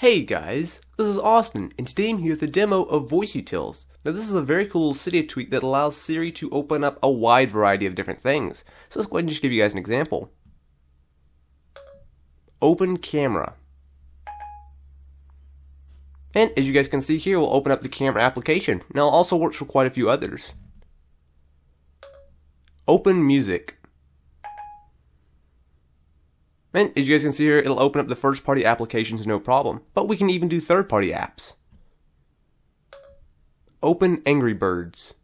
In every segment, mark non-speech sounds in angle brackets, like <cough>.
Hey guys, this is Austin, and today I'm here with a demo of Voice VoiceUtils. Now this is a very cool Cydia tweak that allows Siri to open up a wide variety of different things. So let's go ahead and just give you guys an example. Open camera. And as you guys can see here, we'll open up the camera application. Now it also works for quite a few others. Open music. And as you guys can see here, it'll open up the first party applications no problem. But we can even do third party apps. Open Angry Birds.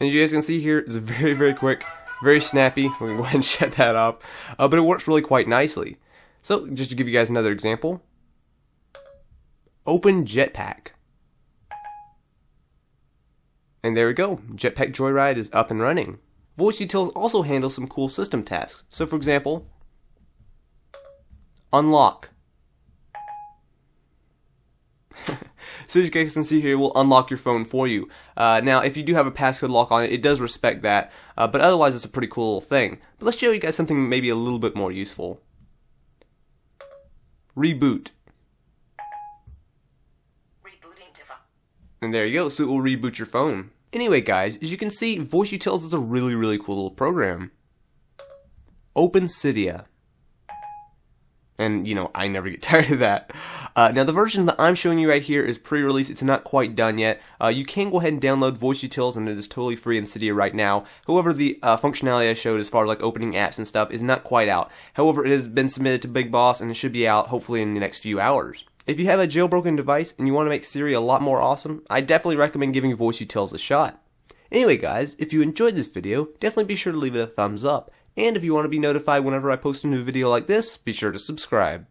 And as you guys can see here, it's very, very quick, very snappy. <laughs> We can go ahead and shut that up. Uh, but it works really quite nicely. So just to give you guys another example. Open Jetpack. And there we go. Jetpack Joyride is up and running. VoiceUtils also handles some cool system tasks. So for example, unlock. <laughs> so as you guys can see here, it will unlock your phone for you. Uh, now, if you do have a passcode lock on it, it does respect that, uh, but otherwise it's a pretty cool little thing. But let's show you guys something maybe a little bit more useful. Reboot. And there you go, so it will reboot your phone. Anyway guys, as you can see, VoiceUtils is a really, really cool little program. Open Cydia. And, you know, I never get <laughs> tired of that. Uh, now, the version that I'm showing you right here is pre-release. It's not quite done yet. Uh, you can go ahead and download VoiceUtils, and it is totally free in Cydia right now. However, the uh, functionality I showed as far as like opening apps and stuff is not quite out. However, it has been submitted to Big Boss, and it should be out hopefully in the next few hours. If you have a jailbroken device and you want to make Siri a lot more awesome, I definitely recommend giving voice VoiceUtils a shot. Anyway guys, if you enjoyed this video, definitely be sure to leave it a thumbs up. And if you want to be notified whenever I post a new video like this, be sure to subscribe.